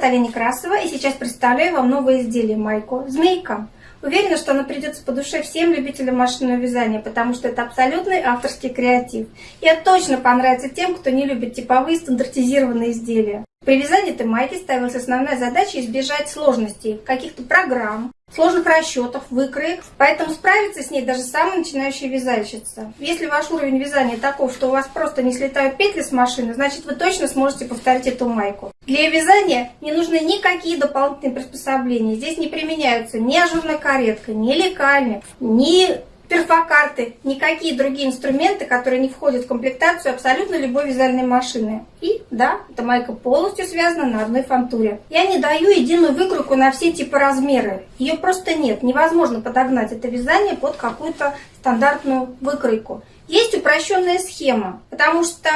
Наталья Некрасова и сейчас представляю вам новое изделие майку «Змейка». Уверена, что она придется по душе всем любителям машинного вязания, потому что это абсолютный авторский креатив. И это точно понравится тем, кто не любит типовые стандартизированные изделия. При вязании этой майки ставилась основная задача избежать сложностей, каких-то программ, сложных расчетов, выкроек, поэтому справится с ней даже самая начинающая вязальщица. Если ваш уровень вязания таков, что у вас просто не слетают петли с машины, значит вы точно сможете повторить эту майку. Для вязания не нужны никакие дополнительные приспособления. Здесь не применяются ни ажурная каретка, ни лекальник, ни перфокарты, никакие другие инструменты, которые не входят в комплектацию абсолютно любой вязальной машины. И да, эта майка полностью связана на одной фантуре. Я не даю единую выкройку на все типы размеры. Ее просто нет. Невозможно подогнать это вязание под какую-то стандартную выкройку. Есть упрощенная схема, потому что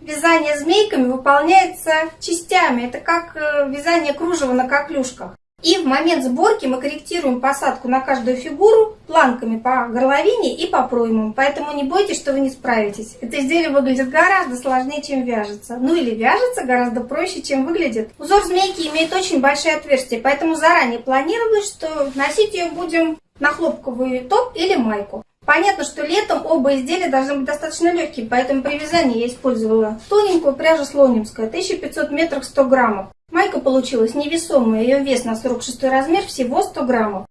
вязание змейками выполняется частями. Это как э, вязание кружева на коклюшках. И в момент сборки мы корректируем посадку на каждую фигуру планками по горловине и по проймам. Поэтому не бойтесь, что вы не справитесь. Это изделие выглядит гораздо сложнее, чем вяжется. Ну или вяжется гораздо проще, чем выглядит. Узор змейки имеет очень большие отверстия, поэтому заранее планировалось, что носить ее будем на хлопковый топ или майку. Понятно, что летом оба изделия должны быть достаточно легкие, поэтому при вязании я использовала тоненькую пряжу слонимская, 1500 метров 100 граммов. Майка получилась невесомая, ее вес на 46 размер всего 100 граммов.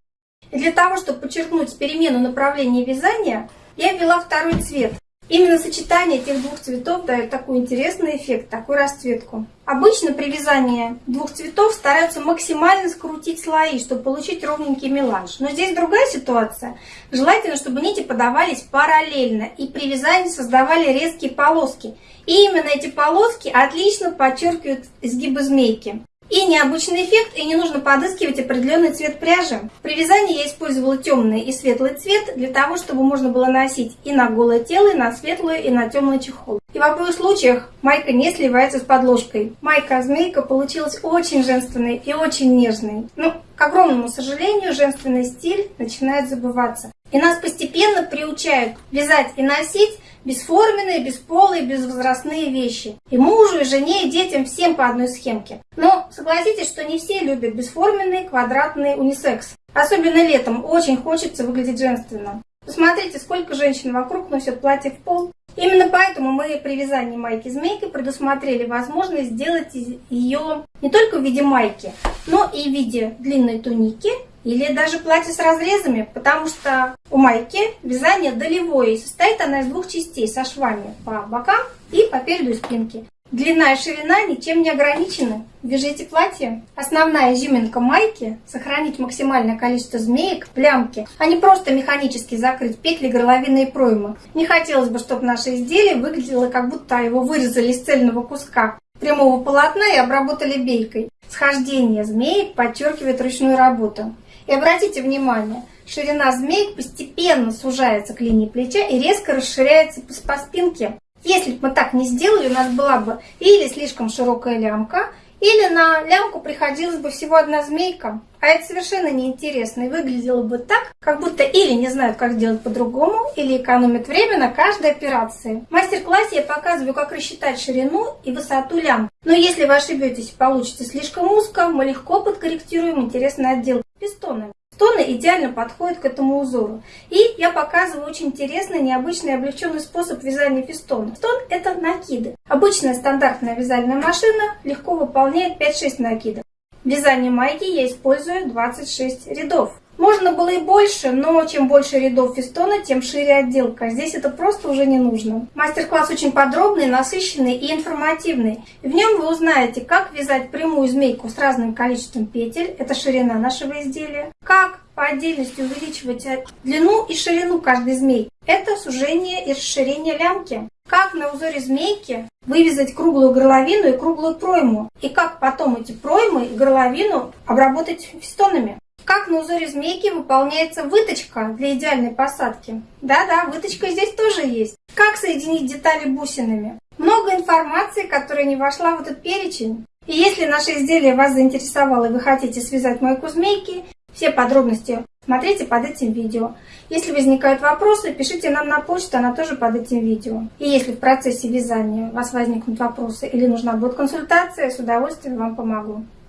И для того, чтобы подчеркнуть перемену направления вязания, я ввела второй цвет. Именно сочетание этих двух цветов дает такой интересный эффект, такую расцветку. Обычно при вязании двух цветов стараются максимально скрутить слои, чтобы получить ровненький меланж. Но здесь другая ситуация. Желательно, чтобы нити подавались параллельно и при вязании создавали резкие полоски. И именно эти полоски отлично подчеркивают изгибы змейки. И необычный эффект, и не нужно подыскивать определенный цвет пряжи. При вязании я использовала темный и светлый цвет для того, чтобы можно было носить и на голое тело, и на светлую, и на темный чехол. И в обоих случаях майка не сливается с подложкой. Майка-змейка получилась очень женственной и очень нежной. Но, к огромному сожалению, женственный стиль начинает забываться. И нас постепенно приучают вязать и носить бесформенные, бесполые, безвозрастные вещи. И мужу, и жене, и детям всем по одной схемке. Но согласитесь, что не все любят бесформенный, квадратный унисекс. Особенно летом очень хочется выглядеть женственно. Посмотрите, сколько женщин вокруг носят платье в пол. Именно поэтому мы при вязании майки-змейки предусмотрели возможность сделать ее не только в виде майки, но и в виде длинной туники или даже платье с разрезами, потому что у майки вязание долевое, и состоит она из двух частей со швами по бокам и по переду и спинке. Длина и ширина ничем не ограничены. Вяжите платье. Основная изюминка майки – сохранить максимальное количество змеек в лямке, а не просто механически закрыть петли, горловины и проймы. Не хотелось бы, чтобы наше изделие выглядело, как будто его вырезали из цельного куска прямого полотна и обработали бейкой. Схождение змеек подчеркивает ручную работу. И обратите внимание, ширина змеек постепенно сужается к линии плеча и резко расширяется по спинке. Если бы мы так не сделали, у нас была бы или слишком широкая лямка, или на лямку приходилась бы всего одна змейка. А это совершенно неинтересно и выглядело бы так, как будто или не знают, как сделать по-другому, или экономят время на каждой операции. В мастер-классе я показываю, как рассчитать ширину и высоту лямки. Но если вы ошибетесь и получите слишком узко, мы легко подкорректируем интересный отдел пистонами. Стоны идеально подходят к этому узору. И я показываю очень интересный, необычный облегченный способ вязания фестона. Стон – это накиды. Обычная стандартная вязальная машина легко выполняет 5-6 накидов. В вязании майки я использую 26 рядов. Можно было и больше, но чем больше рядов фестона, тем шире отделка. Здесь это просто уже не нужно. Мастер-класс очень подробный, насыщенный и информативный. В нем вы узнаете, как вязать прямую змейку с разным количеством петель, это ширина нашего изделия, как по отдельности увеличивать длину и ширину каждой змейки, это сужение и расширение лямки. Как на узоре змейки вывязать круглую горловину и круглую пройму. И как потом эти проймы и горловину обработать фестонами. Как на узоре змейки выполняется выточка для идеальной посадки? Да-да, выточка здесь тоже есть. Как соединить детали бусинами? Много информации, которая не вошла в этот перечень. И если наше изделие вас заинтересовало и вы хотите связать майку змейки, все подробности смотрите под этим видео. Если возникают вопросы, пишите нам на почту, она тоже под этим видео. И если в процессе вязания у вас возникнут вопросы или нужна будет консультация, с удовольствием вам помогу.